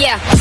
Yeah.